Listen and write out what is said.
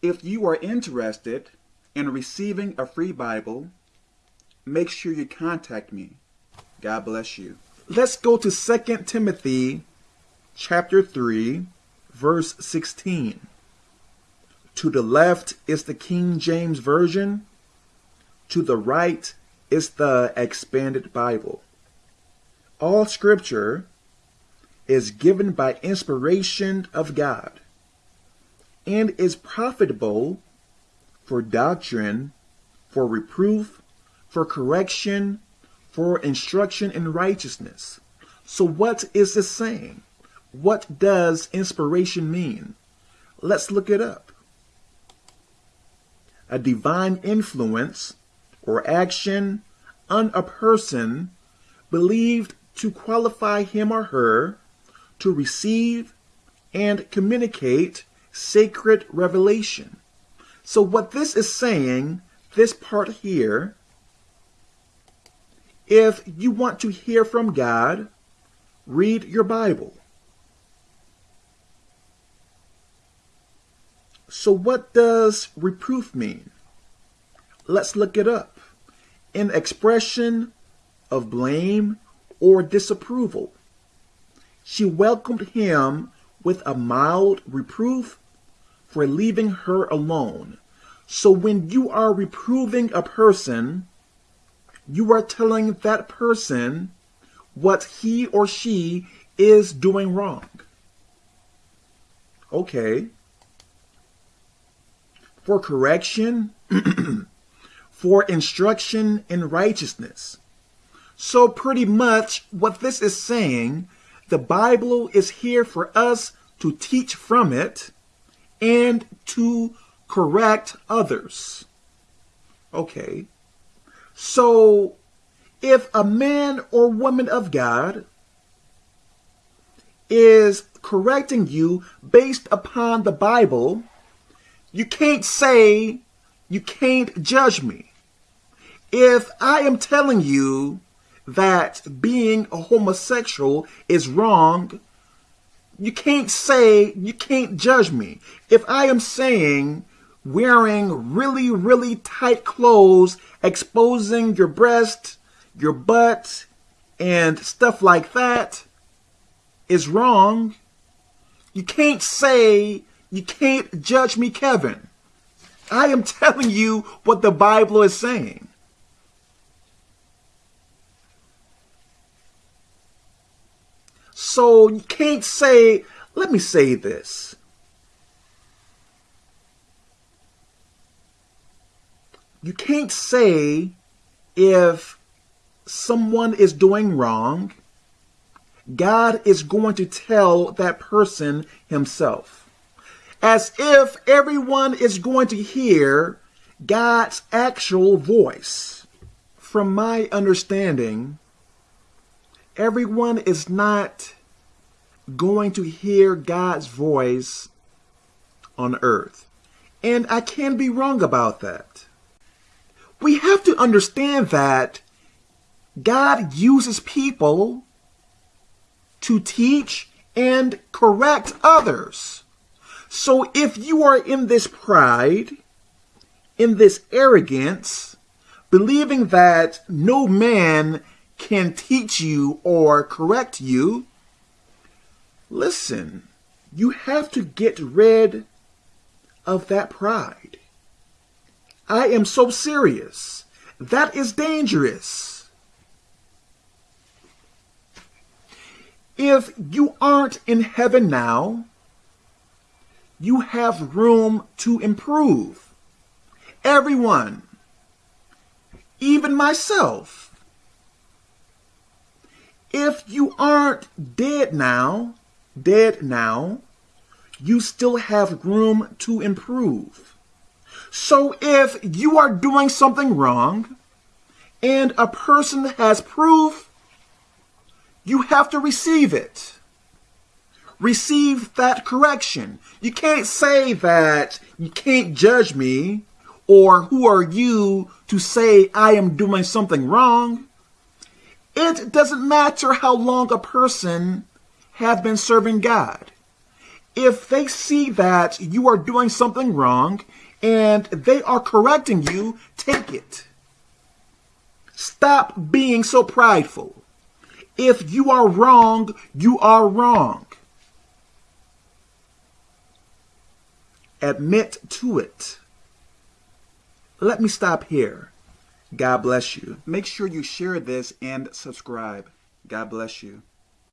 If you are interested in receiving a free Bible, make sure you contact me. God bless you. Let's go to 2 Timothy chapter 3, verse 16. To the left is the King James Version. To the right is the Expanded Bible. All scripture is given by inspiration of God and is profitable for doctrine, for reproof, for correction, for instruction in righteousness. So what is this saying? What does inspiration mean? Let's look it up. A divine influence or action on a person believed to qualify him or her to receive and communicate sacred revelation. So what this is saying, this part here, if you want to hear from God, read your Bible. So what does reproof mean? Let's look it up. An expression of blame or disapproval. She welcomed him with a mild reproof for leaving her alone. So when you are reproving a person, you are telling that person what he or she is doing wrong. Okay. For correction, for instruction in righteousness. So pretty much what this is saying, the Bible is here for us to teach from it and to correct others. Okay. So if a man or woman of God is correcting you based upon the Bible, you can't say you can't judge me. If I am telling you that being a homosexual is wrong, you can't say, you can't judge me. If I am saying wearing really, really tight clothes, exposing your breast, your butt, and stuff like that is wrong, you can't say, you can't judge me, Kevin. I am telling you what the Bible is saying. So you can't say, let me say this. You can't say if someone is doing wrong, God is going to tell that person himself. As if everyone is going to hear God's actual voice. From my understanding, everyone is not going to hear God's voice on earth. And I can be wrong about that. We have to understand that God uses people to teach and correct others. So if you are in this pride, in this arrogance, believing that no man can teach you or correct you, listen, you have to get rid of that pride. I am so serious. That is dangerous. If you aren't in heaven now, you have room to improve. Everyone, even myself. If you aren't dead now, dead now, you still have room to improve. So if you are doing something wrong and a person has proof, you have to receive it. Receive that correction. You can't say that you can't judge me or who are you to say I am doing something wrong. It doesn't matter how long a person have been serving God. if they see that you are doing something wrong and they are correcting you, take it. Stop being so prideful. If you are wrong, you are wrong. Admit to it. Let me stop here. God bless you. Make sure you share this and subscribe. God bless you.